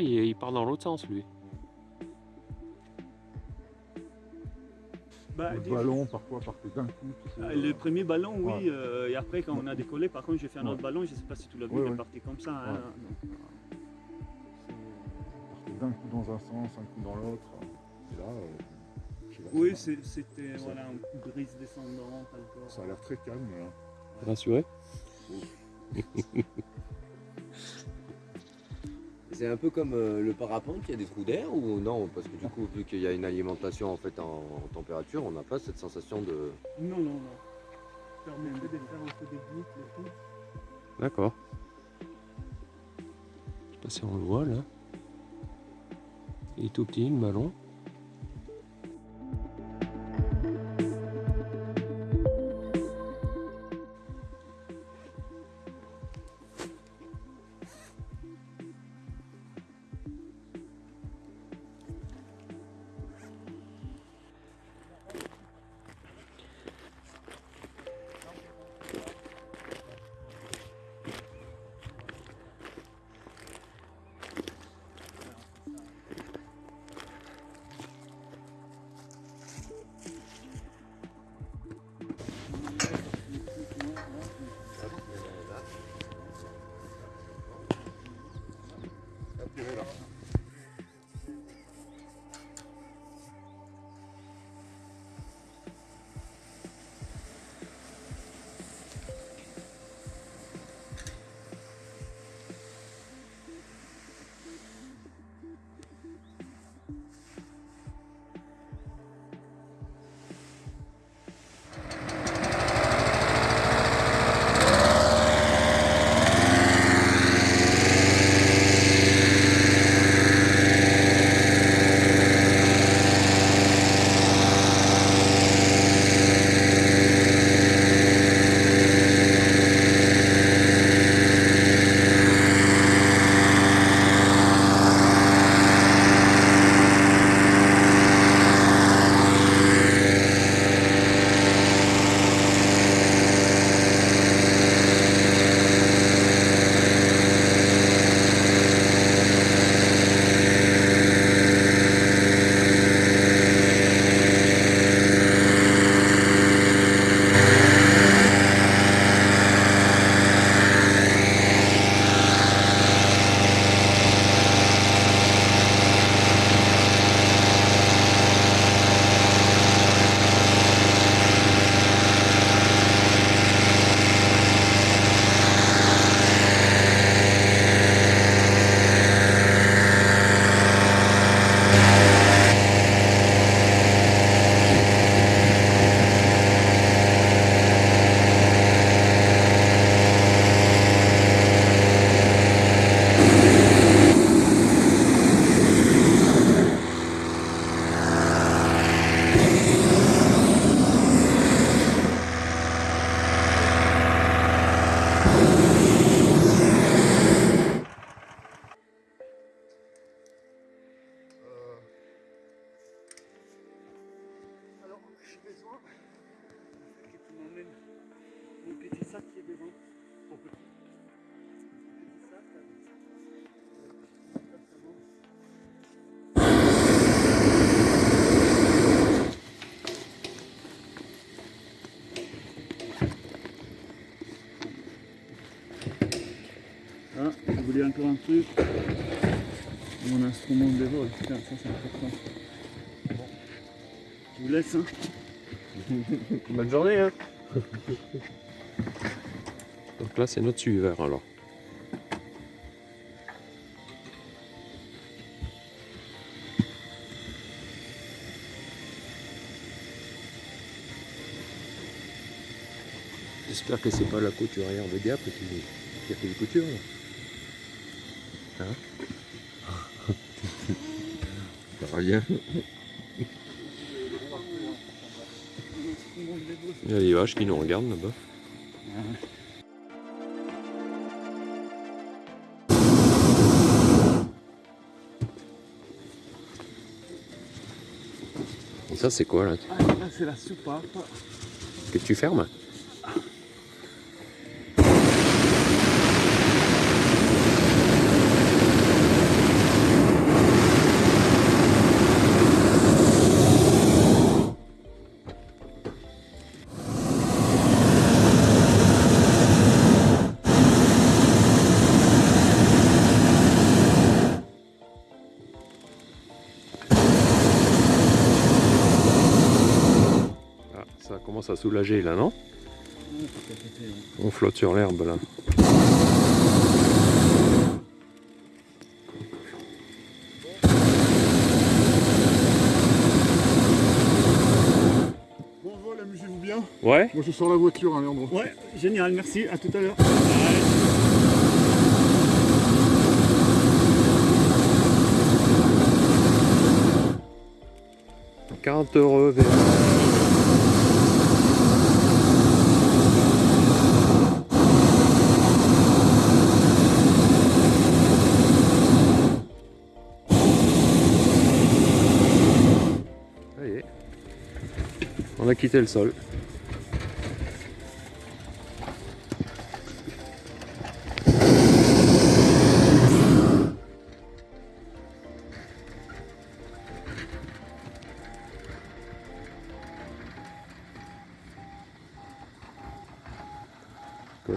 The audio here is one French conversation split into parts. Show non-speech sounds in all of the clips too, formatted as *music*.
Ah, il, il part dans l'autre sens, lui. Bah, Le dis- ballon, parfois, partait d'un coup. tu sais, Ah, euh, Le premier ballon, oui, Ouais. euh, et après quand on a décollé, par contre j'ai fait un autre ballon, je sais pas si tu l'as vu, Ouais, il est parti comme ça. hein, partait d'un coup dans un sens, un coup dans l'autre. Et là, euh, oui, c'était voilà, une brise descendante encore. ça a l'air très calme. Là. Rassuré *laughs* C'est un peu comme euh, le parapente, il y a des trous d'air ou non? Parce que du coup, vu qu'il y a une alimentation en fait en, en température, on n'a pas cette sensation de. Non, non, non. Ça permettait de faire un peu des boucles et tout. D'accord. Je sais pas si on le voit, là. Il est tout petit, le ballon. Alors, vol, putain, ça c'est important. Bon. Je vous laisse, hein. *laughs* Bonne journée, hein Donc là, c'est notre suiveur, alors. J'espère que c'est pas la couturière de Gap qui, qui a fait les coutures. Hein? Rien. Il y a les vaches qui nous regardent là-bas. Et ça, c'est quoi là? Ah, c'est la soupape. Que tu fermes? À soulager là, non. On flotte sur l'herbe là. Bon vol, amusez-vous bien. Ouais Moi je sors la voiture, hein, Léandre. Ouais, génial, merci, à tout à l'heure. 40 euros vers... Quitté le sol.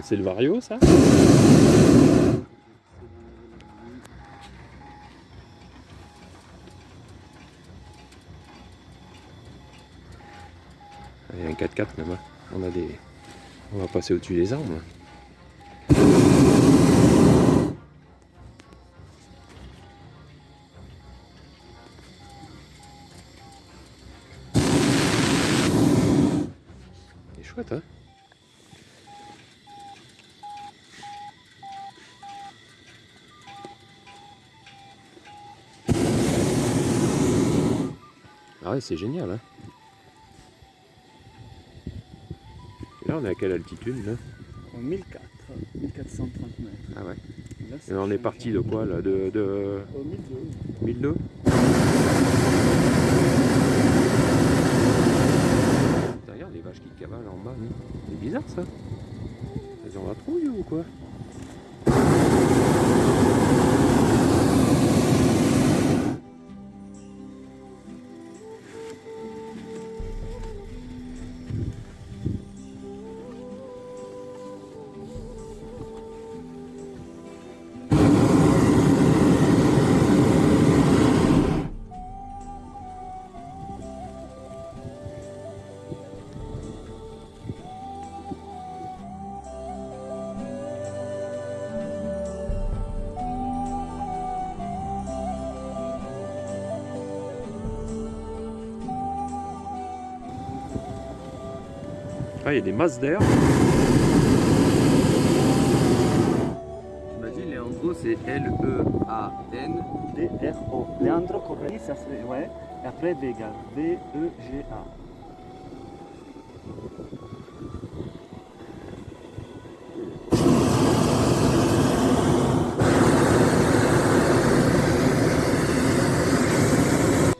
C'est le Vario ça? Il un 4x4 même. hein. On a des. On va passer au-dessus des arbres. là. C'est chouette hein Ah ouais, c'est génial hein Là, on est à quelle altitude là En 1004, 1430 mètres. Ah ouais. Là, Et on est parti de quoi là De, de Au 1002. 1002 Regarde les vaches qui cavalent en bas. non C'est bizarre ça. Elles ont la trouille ou quoi il y a des masses d'air. M'as dit, Léandro, c'est L-E-A-N. D-R-O. Leandro Correni, ça c'est. Ouais. Et après Vega. V-E-G-A.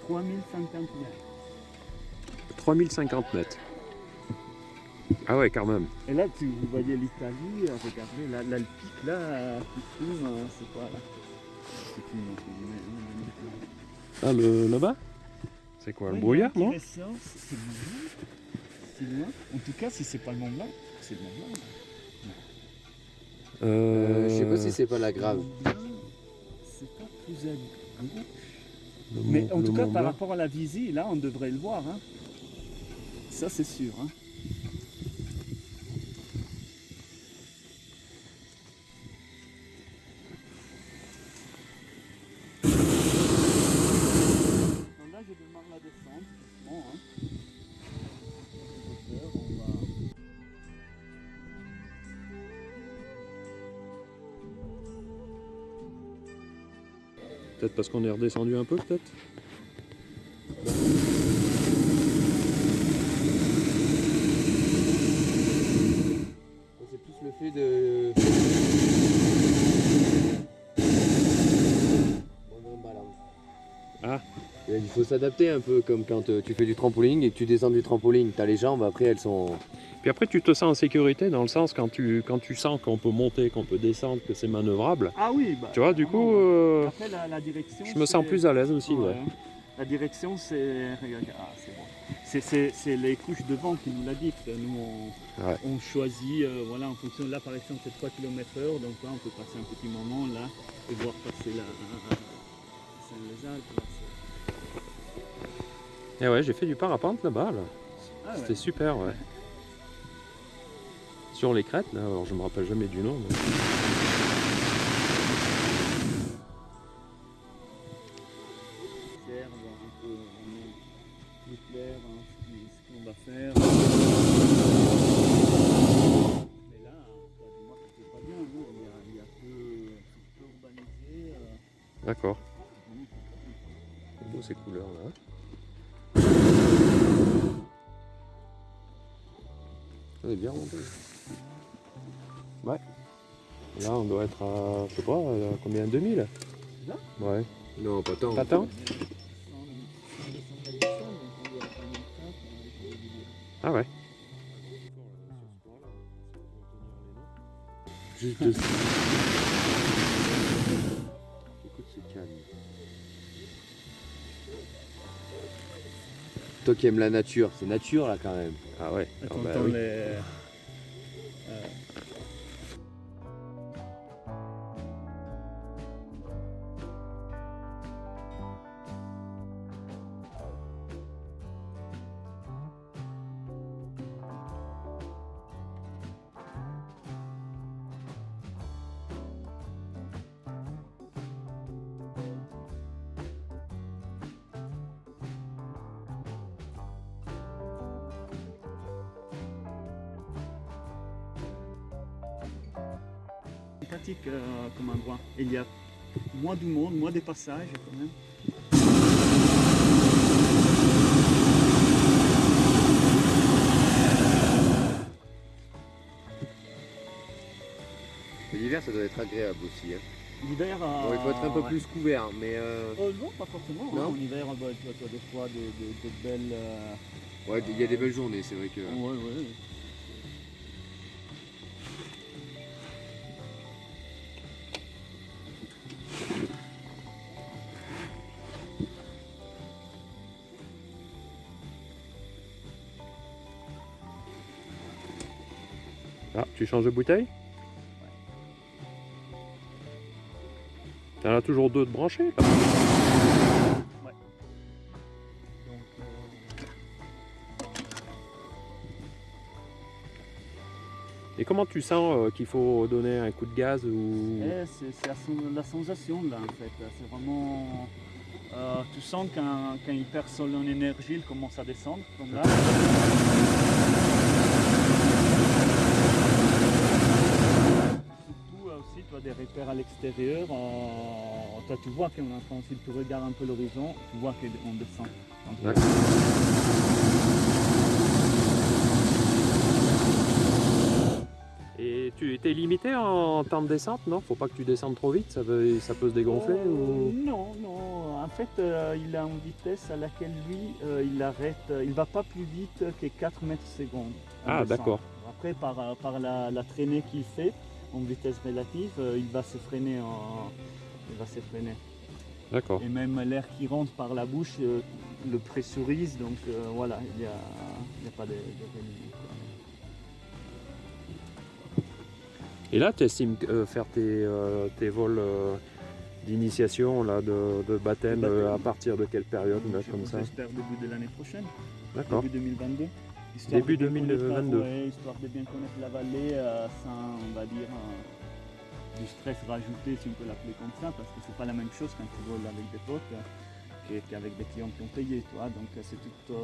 « 3050 mètres. 3050 mètres. Ah ouais, quand même. Et là, tu vous voyez l'Italie, regardez, là, là, le pic là, qui fume, c'est quoi là? Qui fume, entre guillemets, Ah, le, là-bas? C'est quoi, le Ouais, brouillard, a un non C'est loin. C'est loin. En tout cas, si c'est pas le Mont Blanc, c'est le Mont Blanc. là. Euh, je sais pas si c'est pas la grave. Le c'est pas plus à gauche. le Mais en le tout cas, par rapport à la visée, là, on devrait le voir. hein. Ça, c'est sûr. hein. Peut-être parce qu'on est redescendu un peu, peut-être C'est plus le fait de. Balance. Ah. Il faut s'adapter un peu comme quand euh, tu fais du trampoline et que tu descends du trampoline. T'as les jambes, après elles sont. Puis après, tu te sens en sécurité dans le sens quand tu, quand tu sens qu'on peut monter, qu'on peut descendre, que c'est manœuvrable. Ah oui, bah, Tu vois, du coup, euh, Après, la, la direction. je me sens plus à l'aise aussi. Ouais, Ouais. La direction, c'est. ah, c'est les couches de vent qui nous la dictent. Nous, on, Ouais. on choisit, euh, voilà, en fonction. Là, par exemple, c'est 3 km/h. Donc là, on peut passer un petit moment là et voir passer la. les Alpes. là, c'est- Et ouais, j'ai fait du parapente là-bas. Là. Ah. C'était super, ouais. *laughs* sur les crêtes, alors je me rappelle jamais du nom. Calme. Toi qui aimes la nature, c'est nature là quand même. Ah ouais. Et Ah bah oui. les. Et il y a moins du monde, moins des passages quand même. L'hiver, ça doit être agréable aussi. hein. L'hiver. Bon, il faut être un peu ouais. plus couvert, mais euh, Oh, non, pas forcément. hein. Non En hiver, tu as des fois des- des belles. euh, ouais, il y a des belles journées, c'est vrai que. Ouais, ouais. Tu changes de bouteille T'en as toujours deux de branchés là Donc, euh, Et comment tu sens euh, qu'il faut donner un coup de gaz ou... eh, c'est la, sen- la sensation là en fait. C'est vraiment. euh, tu sens quand, quand il perd son énergie, il commence à descendre. Comme là. Des repères à l'extérieur. euh, toi, tu vois qu'on est en train, si tu regardes un peu l'horizon, tu vois qu'on descend. Donc. Et tu étais limité en temps de descente, non? Faut pas que tu descendes trop vite, ça peut, ça peut se dégonfler Euh, ou... Non, non. En fait, euh, il a une vitesse à laquelle lui, euh, il arrête. il va pas plus vite que 4 mètres secondes. Ah, d'accord. Après, par, par la, la traînée qu'il fait en vitesse relative, euh, il va se freiner. En, il va se freiner. D'accord. Et même l'air qui rentre par la bouche euh, le pressurise. Donc euh, voilà, il n'y a, a pas de, de. Et là, tu estimes euh, faire tes, euh, tes vols euh, d'initiation, là, de, de baptême, à partir de quelle période, là, comme ça J'espère début de l'année prochaine. D'accord. Début 2022. Histoire Début de bien connaître la- 2022. ouais, histoire de bien connaître la vallée euh, sans, on va dire, euh, du stress rajouté, si on peut l'appeler comme ça, parce que c'est pas la même chose quand tu voles avec des potes euh, qu'est- qu'avec des clients qui ont payé, toi. Donc euh, c'est toute euh,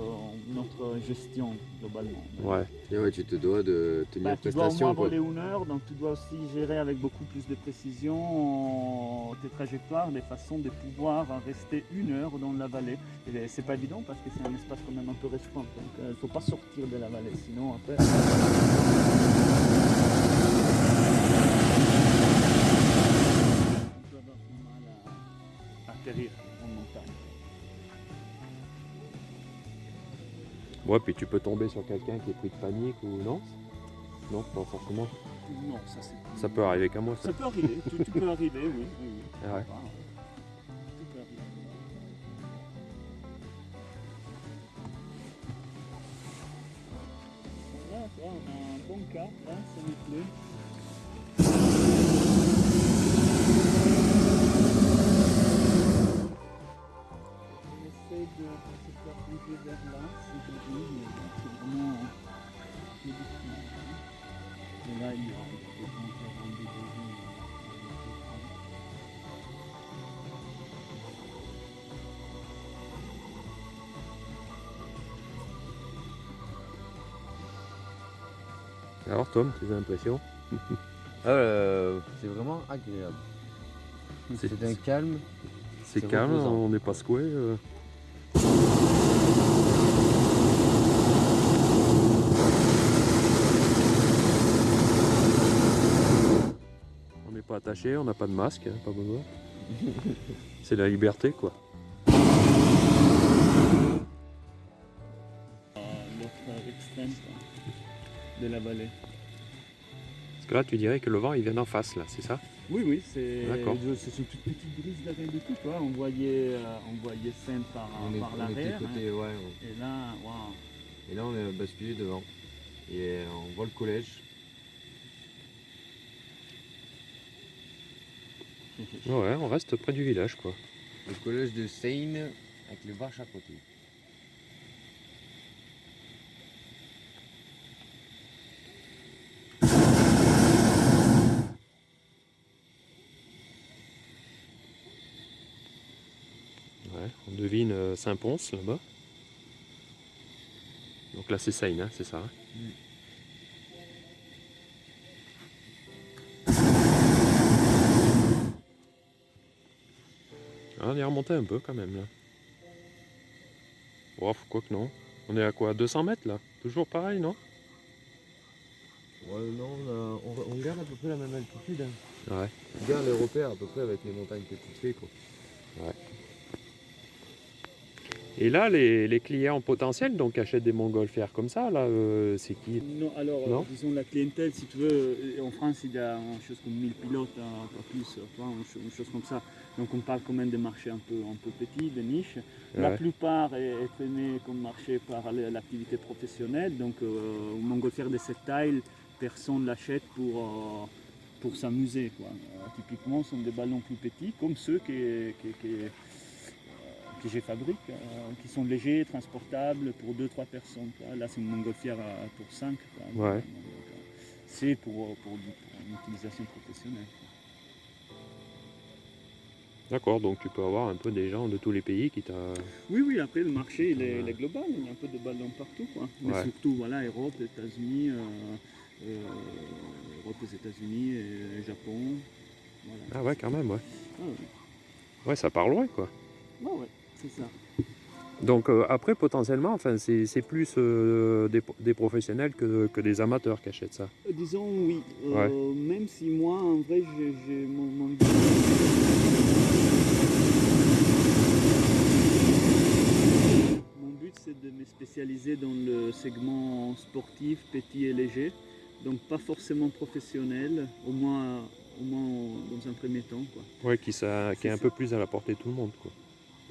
notre gestion globalement. Ouais. Et ouais, tu te dois de tenir Bah, tu dois au prestation. moins voler une heure, donc tu dois aussi gérer avec beaucoup plus de précision euh, tes trajectoires, des façons de pouvoir rester une heure dans la vallée. Et c'est pas évident parce que c'est un espace quand même un peu restreint, donc il ne faut pas sortir de la vallée, sinon après. On peut avoir du mal à atterrir Ouais, puis tu peux tomber sur quelqu'un qui est pris de panique ou non? Non, pas forcément. Non, ça c'est Ça peut arriver qu'à moi, ça. Ça peut arriver, tu peux arriver, oui. oui, oui. Ah ouais. Alors Tom, tes impressions *laughs* Ah, euh, c'est vraiment agréable. C'est- C'est un calme. C'est calme, reposant. on n'est pas secoué. euh. On n'est pas attaché, on n'a pas de masque, hein, pas besoin. *laughs* C'est la liberté quoi. Euh, L'autre extrême quoi, de la vallée. Que là tu dirais que le vent il vient d'en face là, c'est ça? Oui, oui, c'est D'accord. je- c'est une toute petite brise de rien du tout. Quoi. On voyait, euh, on voyait Seine par, On, par l'arrière. hein. ouais. Et là, waouh. Et là, on est basculé devant. Et euh, on voit le collège. *laughs* Ouais, on reste près du village quoi. Le collège de Seine avec les vaches à côté. Ouais, on devine euh, Saint-Pons là-bas. Donc là c'est Seine, hein, c'est ça. hein Ah, on est remonté un peu quand même là. Oh, quoi que non. On est à quoi 200 mètres là? Toujours pareil, non? Ouais, non, on, a- on- on garde à peu près la même altitude. hein. Ouais. On garde les repères à peu près avec les montagnes que tu fais. Quoi. Et là, les, les clients potentiels donc achètent des montgolfières comme ça, là, euh, c'est qui? Non, alors, euh, Non disons la clientèle, si tu veux, euh, en France, il y a une chose comme 1000 pilotes, hein, pas plus, une, cho- une chose comme ça. Donc on parle quand même des marchés un peu, un peu petits, de niches. La plupart est, est traîné comme marché par l'activité professionnelle. Donc euh, une montgolfière de cette taille, personne ne l'achète pour, euh, pour s'amuser. quoi. Typiquement, ce sont des ballons plus petits, comme ceux euh, que je fabrique, euh, qui sont légers, transportables pour 2-3 personnes. quoi. Là, c'est une montgolfière euh, pour 5. Ouais. C'est pour, pour, du- pour une utilisation professionnelle. D'accord, donc tu peux avoir un peu des gens de tous les pays qui t'a. Oui, oui, après le marché il est, Ouais. il est global, il y a un peu de ballons partout. Quoi. Mais Ouais. surtout, voilà, Europe, États-Unis, euh, euh, Europe, les États-Unis, et Japon. Voilà. Ah ouais, quand même, ouais. Ah ouais. Ouais, ça part loin, quoi. Ouais, ça. Donc euh, après, potentiellement, enfin, c'est plus euh, des, des professionnels que, que des amateurs qui achètent ça. Euh, disons oui, même si moi, en vrai, j'ai mon, mon Mon but, c'est de me spécialiser dans le segment sportif, petit et léger. Donc pas forcément professionnel, au moins, au moins dans un premier temps. Quoi. Ouais, qui, ça, qui est un peu plus à la portée de tout le monde, quoi.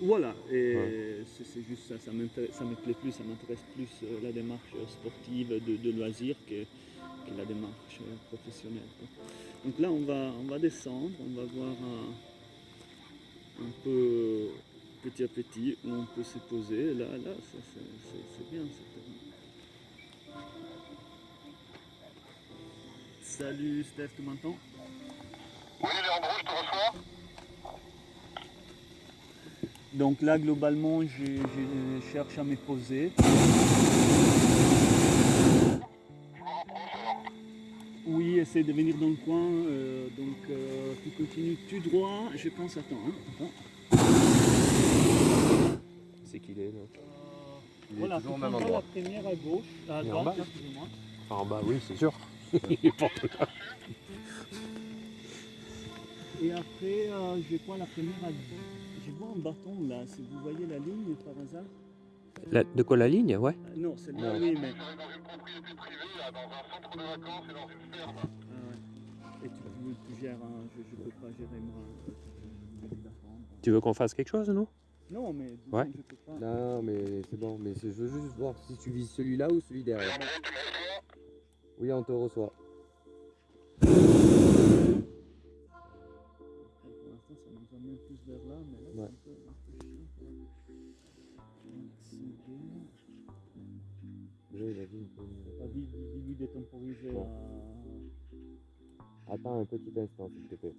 Voilà, et Ouais. c'est juste ça, ça, m'intéresse- ça me plaît plus, ça m'intéresse plus euh, la démarche euh, sportive de, de loisir que, que la démarche euh, professionnelle. quoi. Donc là, on va, on va descendre, on va voir un, un peu petit à petit où on peut se poser. Là, là, ça, c'est bien. Salut Steph, tu m'entends? Oui, Léandro, je te reçois? Donc là, globalement, je, je cherche à me poser. Oui, essaie de venir dans le coin. euh, donc, euh, tu continues tout droit. Je pense, attends, hein, attends. C'est qu'il est, là. Il est Voilà, toujours au même endroit. la première à gauche, à Et en droite, bas excusez-moi. Enfin, en bas, oui, c'est sûr. *laughs* Il est pas tout là. Et après, euh, je vois la première à Je vois un bâton là, si vous voyez la ligne par hasard? La- de quoi la ligne? Ouais. Euh, non, celle-là, Non. oui, mais. dans une propriété privée, là, dans un centre de vacances et dans une ferme. Ah ouais. Et tu, tu- tu gères, hein, je ne peux pas gérer moi. Tu veux qu'on fasse quelque chose, nous Non, mais Ouais. je peux pas. Non, mais c'est bon. Mais c'est- je veux juste voir si tu vises celui-là ou celui derrière. Oui, on te reçoit. Nous amène plus vers là, mais là, Ouais. c'est un peu, un peu chiant. quoi. Oui, il a dit une peu- Ah, dis- dis- Dis-lui de temporiser. Bon. à- Attends un petit instant, s'il te plaît.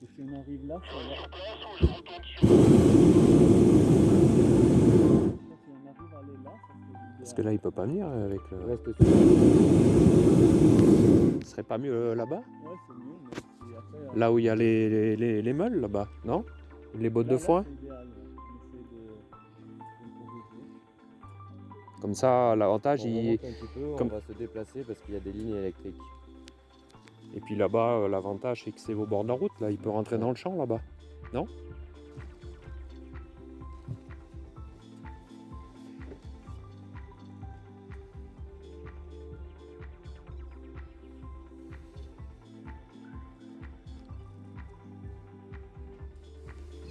que si on arrive là, ça va. Place je sur Là, si on arrive aller là, ça Parce que là, il peut pas venir avec le... Reste Ce serait pas mieux euh, là-bas? Ouais, c'est mieux, mais Là où il y a les, les, les, les meules, là-bas, non? Les bottes de foin? Comme ça, l'avantage, il... peu, comme- on va se déplacer parce qu'il y a des lignes électriques. Et puis là-bas, euh, l'avantage, c'est que c'est au bord de la route, là. Il peut rentrer dans le champ, là-bas. Non?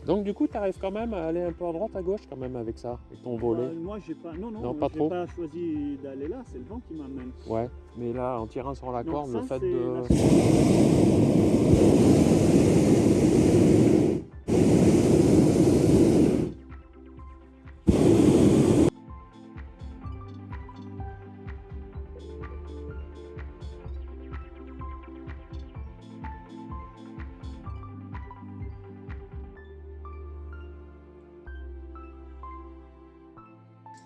Donc du coup, tu arrives quand même à aller un peu à droite, à gauche quand même avec ça, avec ton volet. Euh, moi, j'ai pas. Non, non, Non, pas j'ai trop. pas choisi d'aller là, c'est le vent qui m'amène. Ouais, mais là, en tirant sur la Non, corde, ça, le fait de...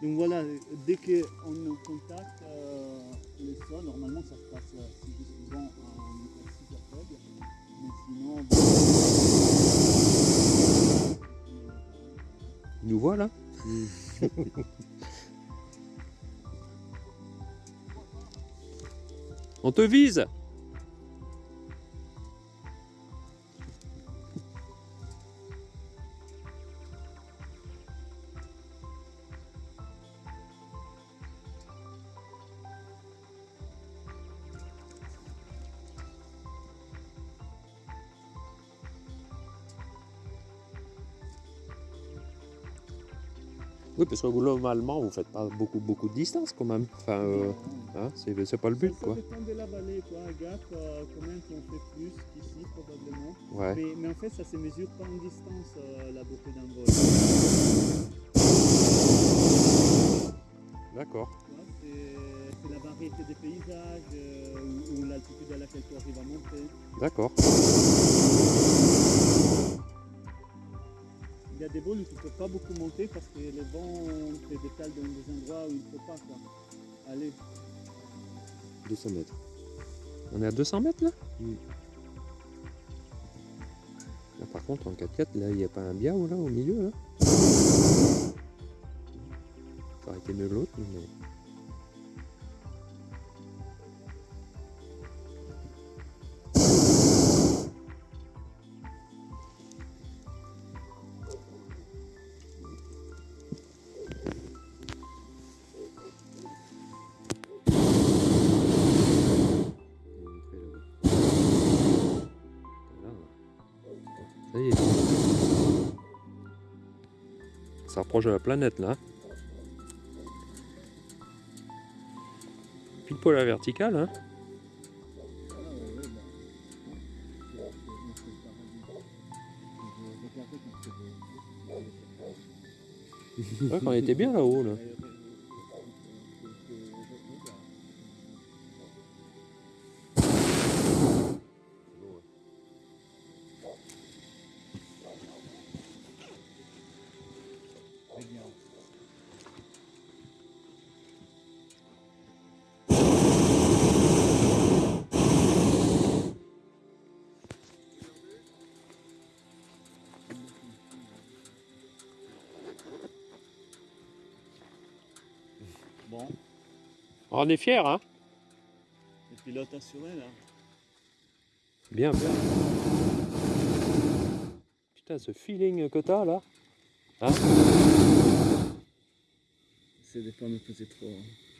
Donc voilà, dès qu'on est en contact, euh, le sol, normalement ça se passe euh, si juste souvent en hyper super faible. Mais sinon. Il nous voit là? *laughs* On te vise parce que globalement, vous faites pas beaucoup, beaucoup de distance quand même. Enfin, euh, hein, c'est c'est pas le but, ça, quoi. Ça dépend de la vallée, quoi. Gap, euh, combien qu'on fait plus qu'ici, probablement. Ouais. Mais, mais en fait, ça se mesure pas en distance, euh, la beauté d'un vol. D'accord. C'est c'est la variété des paysages euh, ou, ou l'altitude à laquelle tu arrives à monter. D'accord. Il y a des vols où tu ne peux pas beaucoup monter parce que les vents te détalent dans des endroits où il ne faut pas. Quoi. Allez, 200 mètres. On est à 200 mètres là? Mm. Là, Par contre, en 4x4, là, il n'y a pas un biao là au milieu là? Ça aurait été mieux l'autre, mais. Ça y est. Ça approche de la planète là. Pile poil à la verticale, hein. *laughs* Ouais, on était bien là-haut là. très Bon, On est fiers, hein. le pilote assuré là. Bien, bien. Putain, ce feeling que t'as là. Hein C'est des pas me poser trop,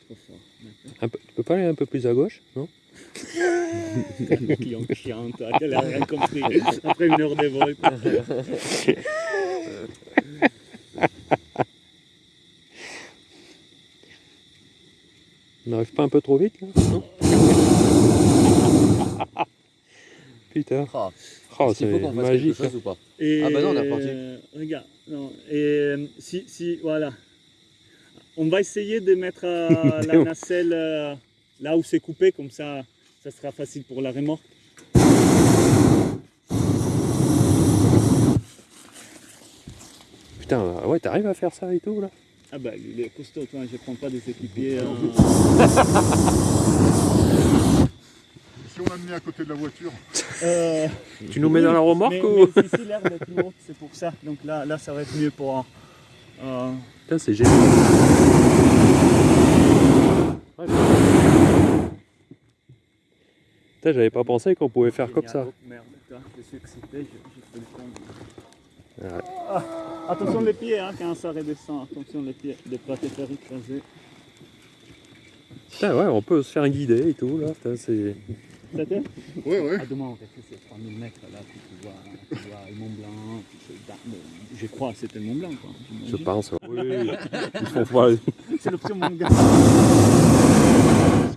trop fort. D'accord. un peu, Tu peux pas aller un peu plus à gauche, non? *laughs* Client chiant, toi, qu'elle a rien compris. Après une heure de vol. *laughs* On n'arrive pas un peu trop vite là non *laughs* Putain. Ah, Oh, faut c'est magique. chose ou pas? Et, Ah bah non, on est reparti. euh, regarde, non, et euh, si, si, voilà. On va essayer de mettre euh, *laughs* la nacelle euh, là où c'est coupé, comme ça, ça sera facile pour la remorque. Putain, ouais, t'arrives à faire ça et tout là? Ah bah il est costaud, toi, je prends pas des équipiers. euh, Si on l'a mis à côté de la voiture, euh, Tu nous mets dans la remorque mais, ou mais ici l'herbe est plus haute, c'est pour ça. Donc là, là ça va être mieux pour. euh, Putain, c'est génial. Ouais, Putain, j'avais pas pensé qu'on pouvait faire comme ça. Merde, toi, je suis excité, je, je fais le con. Ouais. Ah, attention les pieds hein, quand ça redescend, attention les pieds, de pas te faire écraser. Putain, ouais, on peut se faire guider et tout, là. Putain, c'est... C'était? Ouais, ouais. Ah, demain on fait c'est 3000 mètres là, puis tu vois, tu vois le Mont Blanc, puis je crois que c'était le Mont Blanc quoi. Je pense. Oui, ils font pas... C'est l'option Mont Blanc.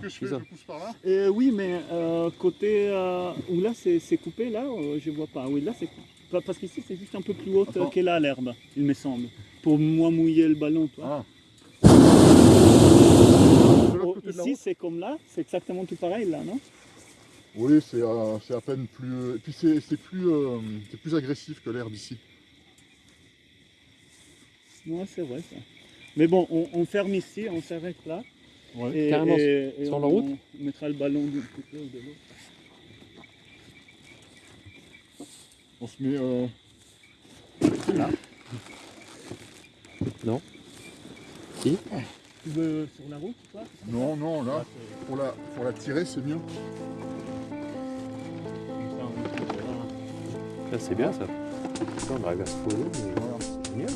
Qu'est-ce que je fais? Je pousse par là? Euh, oui, mais euh, côté euh, où là c'est coupé, là euh, je vois pas? Oui, là c'est pas- parce qu'ici c'est juste un peu plus haute Attends. que là l'herbe, il me semble. Pour moi mouiller le ballon, toi. Ah. Oh, ici c'est comme là, c'est exactement tout pareil là, non? Oui, c'est euh, c'est à peine plus. Et puis c'est c'est plus, euh, c'est plus agressif que l'herbe ici. Ouais, c'est vrai ça. Mais bon, on, on ferme ici, on s'arrête là. Ouais. Et, Carrément, et- et sur on, la route on mettra le ballon d'un côté ou de l'autre. On se met. euh, Tu veux sur la route, toi Non, non, là, Ah, pour la, pour la tirer, c'est mieux. Putain, c'est bien, ça. Putain, on arrive à se poser, mais Voilà. c'est génial.